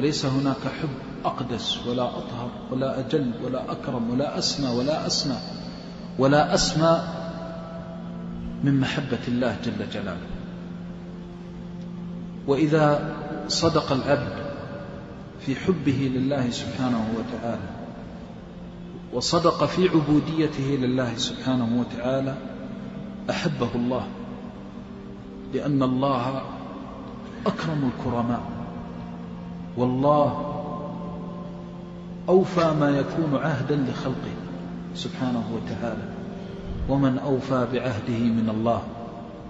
وليس هناك حب أقدس ولا أطهر ولا أجل ولا أكرم ولا أسمى ولا أسنى ولا أسمى من محبة الله جل جلاله. وإذا صدق العبد في حبه لله سبحانه وتعالى وصدق في عبوديته لله سبحانه وتعالى أحبه الله لأن الله أكرم الكرماء. والله أوفى ما يكون عهدا لخلقه سبحانه وتعالى. ومن أوفى بعهده من الله.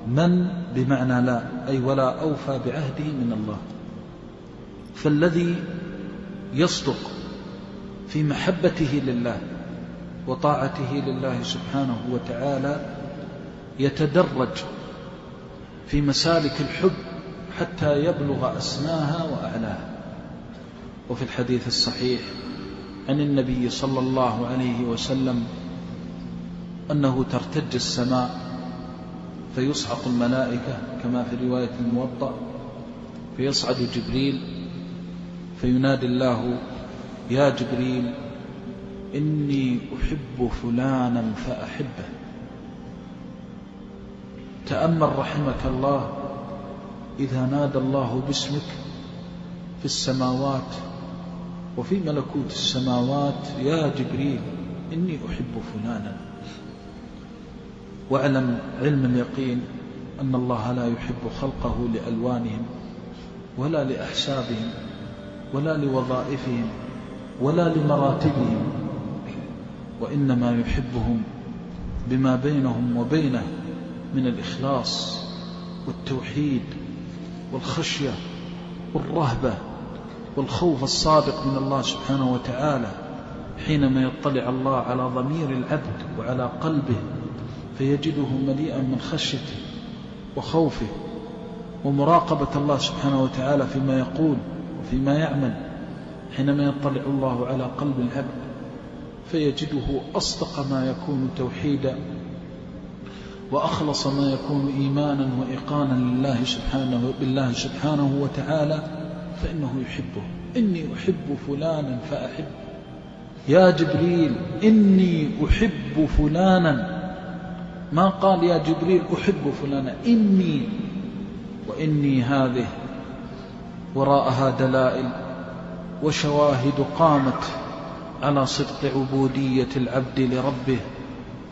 من بمعنى لا أي ولا أوفى بعهده من الله. فالذي يصدق في محبته لله وطاعته لله سبحانه وتعالى يتدرج في مسالك الحب حتى يبلغ أسماها وأعلاها. وفي الحديث الصحيح عن النبي صلى الله عليه وسلم أنه ترتج السماء فيصعق الملائكة كما في رواية الموطأ فيصعد جبريل فينادي الله يا جبريل إني أحب فلانا فأحبه تأمل رحمك الله إذا نادى الله باسمك في السماوات وفي ملكوت السماوات يا جبريل إني أحب فلانا. واعلم علم اليقين أن الله لا يحب خلقه لألوانهم ولا لأحسابهم ولا لوظائفهم ولا لمراتبهم وإنما يحبهم بما بينهم وبينه من الإخلاص والتوحيد والخشية والرهبة. والخوف الصادق من الله سبحانه وتعالى حينما يطلع الله على ضمير العبد وعلى قلبه فيجده مليئا من خشيته وخوفه ومراقبة الله سبحانه وتعالى فيما يقول وفيما يعمل حينما يطلع الله على قلب العبد فيجده أصدق ما يكون توحيدا وأخلص ما يكون إيمانا وإقانا لله سبحانه بالله سبحانه وتعالى فإنه يحبه. إني أحب فلانا فأحب. يا جبريل إني أحب فلانا. ما قال يا جبريل أحب فلانا؟ إني وإني هذه وراءها دلائل وشواهد قامت على صدق عبودية العبد لربه.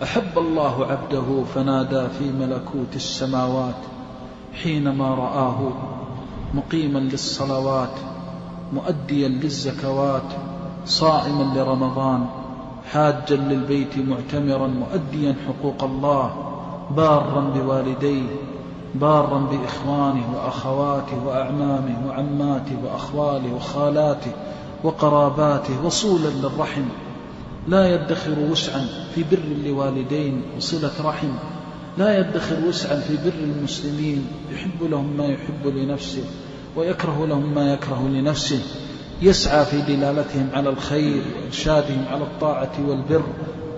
أحب الله عبده فنادى في ملكوت السماوات حينما رآه. مقيما للصلوات مؤديا للزكوات صائما لرمضان حاجا للبيت معتمرا مؤديا حقوق الله بارا بوالديه بارا بإخوانه وأخواته وأعمامه وعماته وأخواله وخالاته وقراباته وصولا للرحم. لا يدخر وسعا في بر لوالدين وصلة رحم. لا يدخر وسعا في بر المسلمين. يحب لهم ما يحب لنفسه ويكره لهم ما يكره لنفسه. يسعى في دلالتهم على الخير وإرشادهم على الطاعة والبر.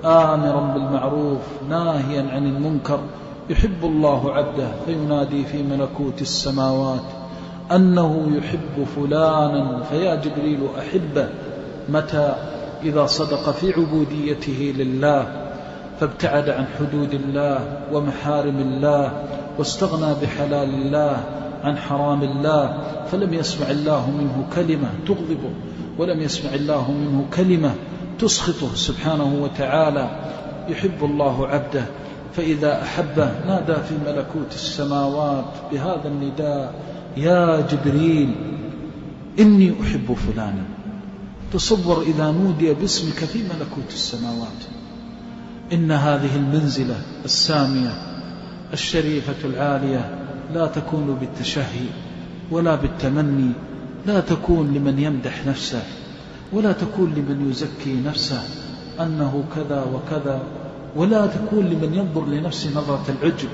آمرا بالمعروف ناهيا عن المنكر. يحب الله عبده فينادي في ملكوت السماوات. أنه يحب فلانا فيا جبريل أحبه. متى؟ إذا صدق في عبوديته لله. فابتعد عن حدود الله ومحارم الله واستغنى بحلال الله عن حرام الله فلم يسمع الله منه كلمة تغضبه ولم يسمع الله منه كلمة تسخطه سبحانه وتعالى. يحب الله عبده فإذا أحبه نادى في ملكوت السماوات بهذا النداء يا جبريل إني أحب فلانا. تصور إذا نودي باسمك في ملكوت السماوات. إن هذه المنزلة السامية الشريفة العالية لا تكون بالتشهي ولا بالتمني لا تكون لمن يمدح نفسه ولا تكون لمن يزكي نفسه أنه كذا وكذا ولا تكون لمن ينظر لنفسه نظرة العجب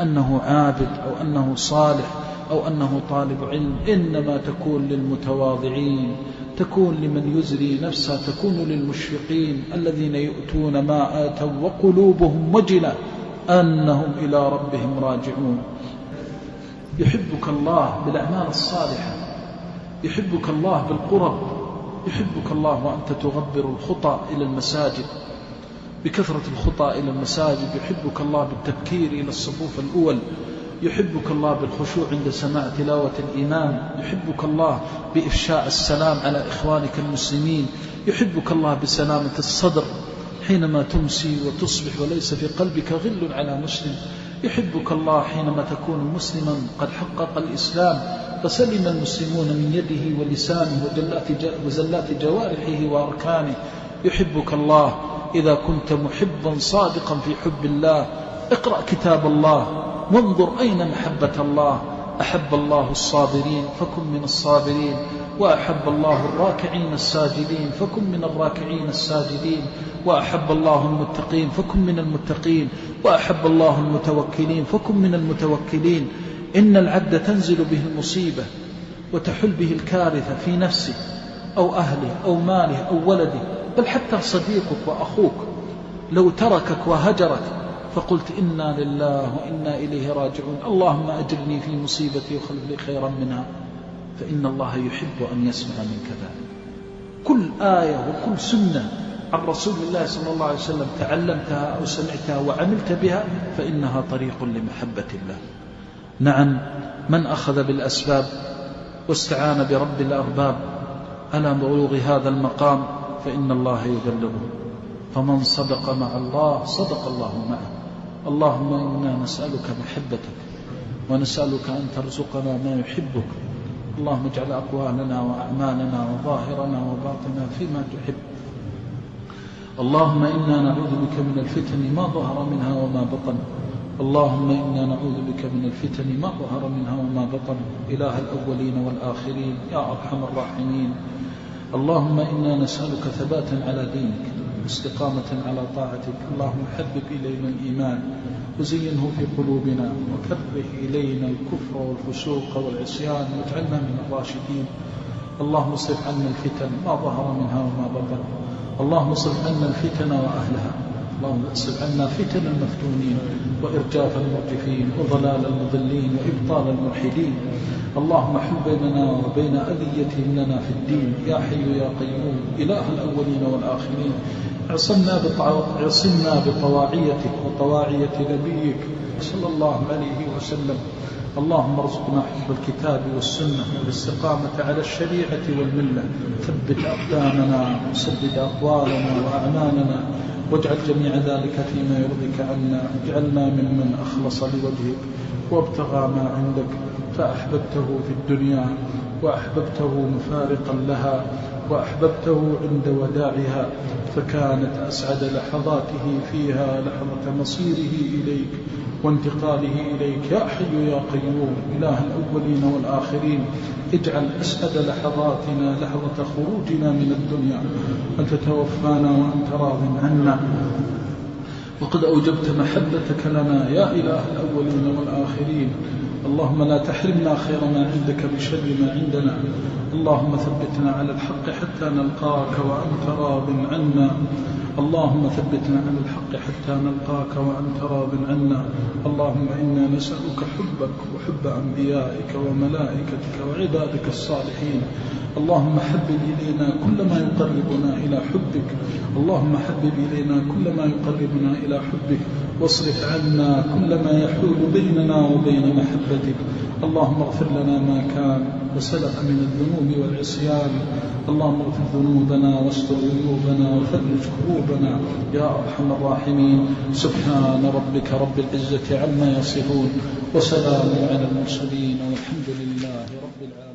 أنه عابد أو أنه صالح أو أنه طالب علم إنما تكون للمتواضعين. تكون لمن يزري نفسه تكون للمشفقين الذين يؤتون ما آتوا وقلوبهم وجلة أنهم إلى ربهم راجعون. يحبك الله بالأعمال الصالحة يحبك الله بالقرب يحبك الله وأنت تغبر الخطى إلى المساجد. بكثرة الخطى إلى المساجد يحبك الله بالتبكير إلى الصفوف الأول. يحبك الله بالخشوع عند سماع تلاوة الإمام يحبك الله بإفشاء السلام على إخوانك المسلمين. يحبك الله بسلامة الصدر حينما تمسي وتصبح وليس في قلبك غل على مسلم. يحبك الله حينما تكون مسلما قد حقق الإسلام. فسلم المسلمون من يده ولسانه وزلات جوارحه وأركانه. يحبك الله إذا كنت محبا صادقا في حب الله. اقرأ كتاب الله. وانظر أين محبة الله. أحب الله الصابرين فكن من الصابرين. وأحب الله الراكعين الساجدين فكن من الراكعين الساجدين. وأحب الله المتقين فكن من المتقين. وأحب الله المتوكلين فكن من المتوكلين. إن العبد تنزل به المصيبة وتحل به الكارثة في نفسه أو أهله أو ماله أو ولده. بل حتى صديقك وأخوك لو تركك وهجرك فقلت إنا لله وإنا إليه راجعون. اللهم أجرني في مصيبتي وخلف لي خيرا منها فإن الله يحب أن يسمع منك ذلك كل آية وكل سنة عن رسول الله صلى الله عليه وسلم تعلمتها أو سمعتها وعملت بها فإنها طريق لمحبة الله. نعم من أخذ بالأسباب واستعان برب الأرباب على بلوغ هذا المقام فإن الله يبلغه فمن صدق مع الله صدق الله معه. اللهم إنا نسألك محبتك ونسألك أن ترزقنا ما يحبك. اللهم اجعل أقوالنا وأعمالنا وظاهرنا وباطنا فيما تحب. اللهم إنا نعوذ بك من الفتن ما ظهر منها وما بطن. اللهم إنا نعوذ بك من الفتن ما ظهر منها وما بطن. إله الأولين والآخرين يا أرحم الراحمين. اللهم إنا نسألك ثباتا على دينك. واستقامة على طاعتك. اللهم حبب إلينا الإيمان وزينه في قلوبنا وكره إلينا الكفر والفسوق والعصيان واجعلنا من الراشدين. اللهم اصرف عنا الفتن ما ظهر منها وما بطن. اللهم اصرف عنا الفتن وأهلها. اللهم اصرف عنا فتن المفتونين وإرجاف المرجفين وضلال المضلين وإبطال الملحدين. اللهم حل بيننا وبين أذيتهم لنا في الدين. يا حي يا قيوم إله الأولين والآخرين. عصمنا عصمنا بطواعيتك وطواعية نبيك صلى الله عليه وسلم. اللهم ارزقنا حب الكتاب والسنة والاستقامة على الشريعة والملة. ثبت أقدامنا وسدد أقوالنا وأعمالنا واجعل جميع ذلك فيما يرضيك عنا. اجعلنا ممن أخلص لوجهك وابتغى ما عندك. فأحببته في الدنيا وأحببته مفارقا لها وأحببته عند وداعها فكانت أسعد لحظاته فيها لحظة مصيره إليك وانتقاله إليك. يا حي يا قيوم إله الأولين والآخرين اجعل أسعد لحظاتنا لحظة خروجنا من الدنيا. أن تتوفانا وأنت راض عنا. وقد أوجبت محبتك لنا يا إله الأولين والآخرين. اللهم لا تحرمنا خير ما عندك بشر ما عندنا. اللهم ثبتنا على الحق حتى نلقاك وأنت راض عنا. اللهم ثبتنا على الحق حتى نلقاك وأنت راض عنا. اللهم إنا نسألك حبك وحب أنبيائك وملائكتك وعبادك الصالحين. اللهم حبب إلينا كل ما يقربنا إلى حبك. اللهم حبب إلينا كل ما يقربنا إلى حبك. واصرف عنا كل ما يحول بيننا وبين محبتك. اللهم اغفر لنا ما كان وسلف من الذنوب والعصيان. اللهم اغفر ذنوبنا واستر عيوبنا وفرج كروبنا يا أرحم الراحمين. سبحان ربك رب العزة عما يصفون وسلام على المرسلين والحمد لله رب العالمين.